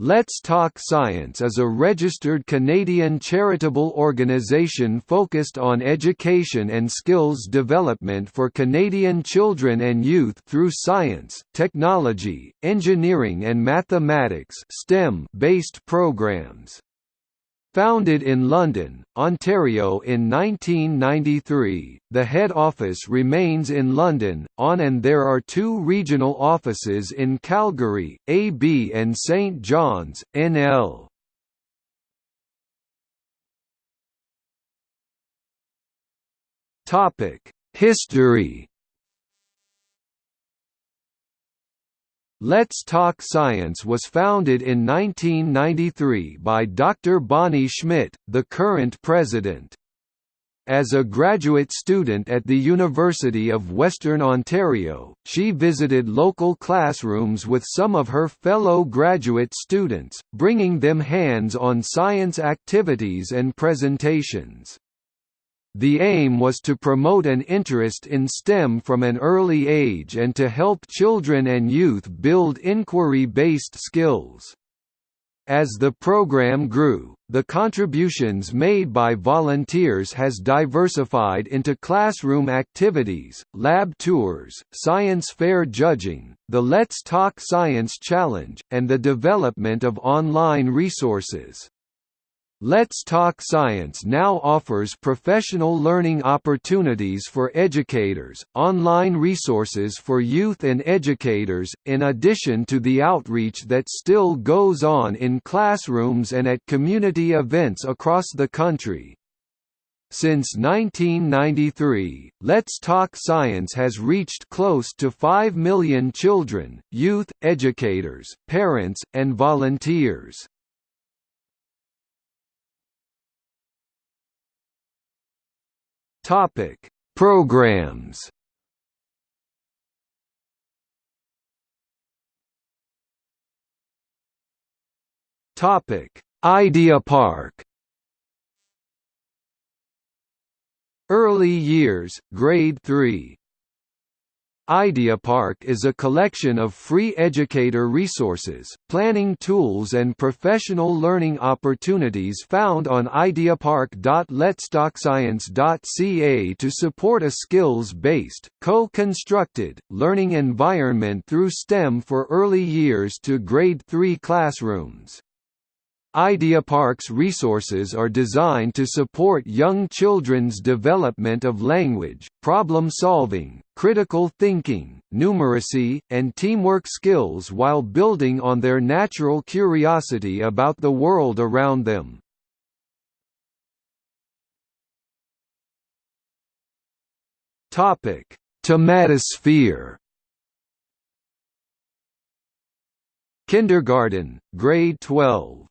Let's Talk Science is a registered Canadian charitable organisation focused on education and skills development for Canadian children and youth through science, technology, engineering and mathematics STEM-based programs. Founded in London, Ontario in 1993, the head office remains in London, on and there are two regional offices in Calgary, AB and St John's, NL. History Let's Talk Science was founded in 1993 by Dr. Bonnie Schmidt, the current president. As a graduate student at the University of Western Ontario, she visited local classrooms with some of her fellow graduate students, bringing them hands-on science activities and presentations. The aim was to promote an interest in STEM from an early age and to help children and youth build inquiry-based skills. As the program grew, the contributions made by volunteers has diversified into classroom activities, lab tours, science fair judging, the Let's Talk Science Challenge, and the development of online resources. Let's Talk Science now offers professional learning opportunities for educators, online resources for youth and educators, in addition to the outreach that still goes on in classrooms and at community events across the country. Since 1993, Let's Talk Science has reached close to 5 million children, youth, educators, parents, and volunteers. Topic: Programs. Topic: Idea Park. Early years, grade 3 IdeaPark is a collection of free educator resources, planning tools and professional learning opportunities found on ideapark.letstalkscience.ca to support a skills-based, co-constructed, learning environment through STEM for early years to grade 3 classrooms. IdeaPark's resources are designed to support young children's development of language, problem-solving, critical thinking, numeracy, and teamwork skills while building on their natural curiosity about the world around them. Topic: Tomatosphere Kindergarten, grade 12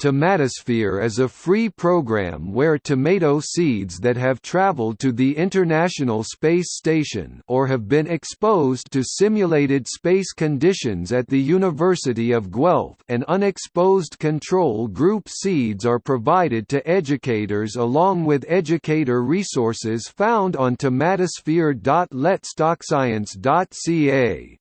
Tomatosphere is a free program where tomato seeds that have traveled to the International Space Station or have been exposed to simulated space conditions at the University of Guelph and unexposed control group seeds are provided to educators along with educator resources found on tomatosphere.letstalkscience.ca.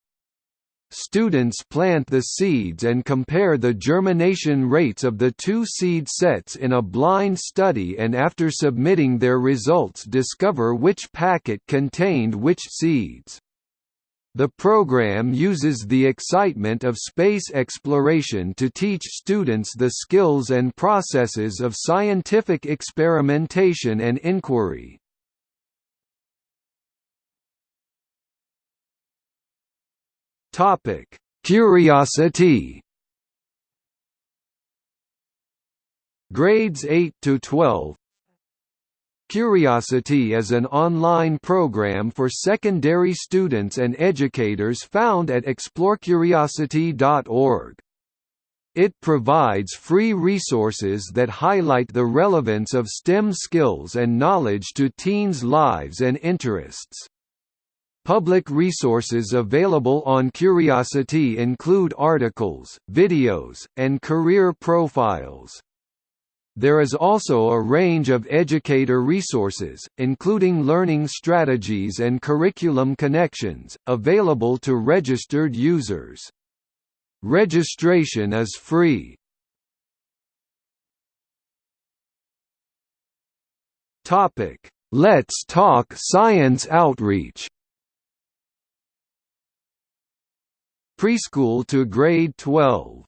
Students plant the seeds and compare the germination rates of the two seed sets in a blind study and after submitting their results discover which packet contained which seeds. The program uses the excitement of space exploration to teach students the skills and processes of scientific experimentation and inquiry. Topic: CurioCity. Grades 8 to 12. CurioCity is an online program for secondary students and educators found at explorecuriocity.org. It provides free resources that highlight the relevance of STEM skills and knowledge to teens' lives and interests. Public resources available on CurioCity include articles, videos, and career profiles. There is also a range of educator resources, including learning strategies and curriculum connections, available to registered users. Registration is free. Let's Talk Science Outreach. Preschool to grade 12.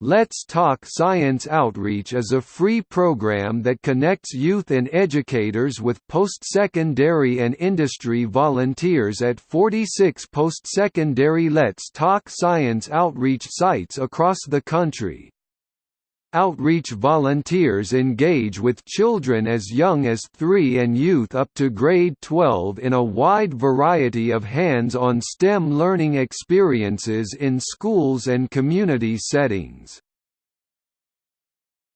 Let's Talk Science Outreach is a free program that connects youth and educators with post-secondary and industry volunteers at 46 post-secondary Let's Talk Science Outreach sites across the country. Outreach volunteers engage with children as young as 3 and youth up to grade 12 in a wide variety of hands-on STEM learning experiences in schools and community settings.